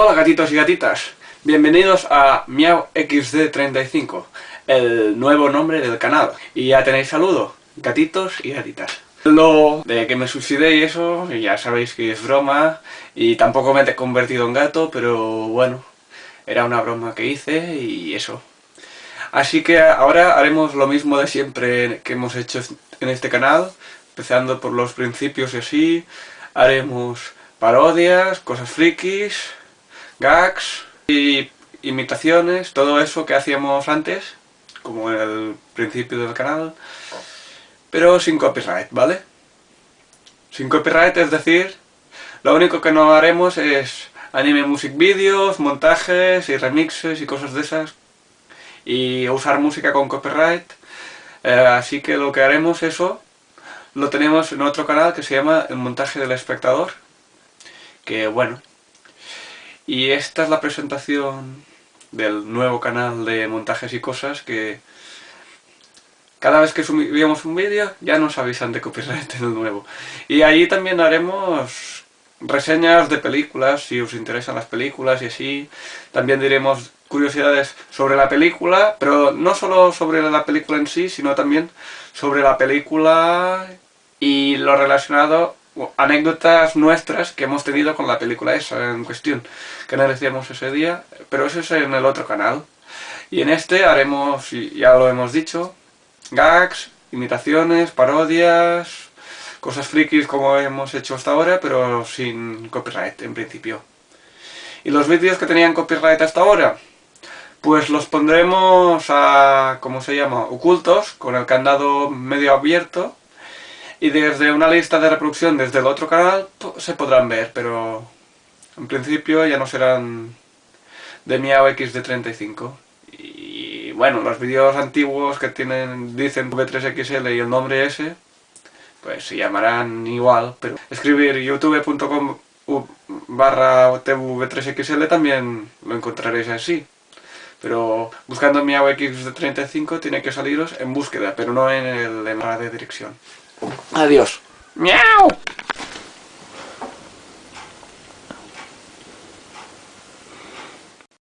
Hola gatitos y gatitas, bienvenidos a Miau XD35, el nuevo nombre del canal. Y ya tenéis saludo, gatitos y gatitas. Lo de que me suicidé y eso, ya sabéis que es broma, y tampoco me he convertido en gato, pero bueno, era una broma que hice y eso. Así que ahora haremos lo mismo de siempre que hemos hecho en este canal, empezando por los principios y así, haremos parodias, cosas frikis, gags y imitaciones, todo eso que hacíamos antes, como en el principio del canal, pero sin copyright, ¿vale? Sin copyright, es decir, lo único que no haremos es anime music videos, montajes y remixes y cosas de esas, y usar música con copyright, eh, así que lo que haremos eso, lo tenemos en otro canal que se llama El Montaje del Espectador, que bueno, y esta es la presentación del nuevo canal de montajes y cosas que cada vez que subimos un vídeo ya nos avisan de copyright en el nuevo. Y ahí también haremos reseñas de películas, si os interesan las películas y así. También diremos curiosidades sobre la película, pero no solo sobre la película en sí, sino también sobre la película y lo relacionado anécdotas nuestras que hemos tenido con la película esa en cuestión, que analizamos ese día, pero eso es en el otro canal. Y en este haremos, ya lo hemos dicho, gags, imitaciones, parodias, cosas frikis como hemos hecho hasta ahora, pero sin copyright en principio. ¿Y los vídeos que tenían copyright hasta ahora? Pues los pondremos a, ¿cómo se llama?, ocultos, con el candado medio abierto, y desde una lista de reproducción desde el otro canal se podrán ver, pero en principio ya no serán de Miao XD35. Y bueno, los vídeos antiguos que tienen dicen V3XL y el nombre ese, pues se llamarán igual, pero escribir youtube.com barra TV3XL también lo encontraréis así. Pero buscando Miao XD35 tiene que saliros en búsqueda, pero no en, el, en la de dirección. Adiós. ¡Miau!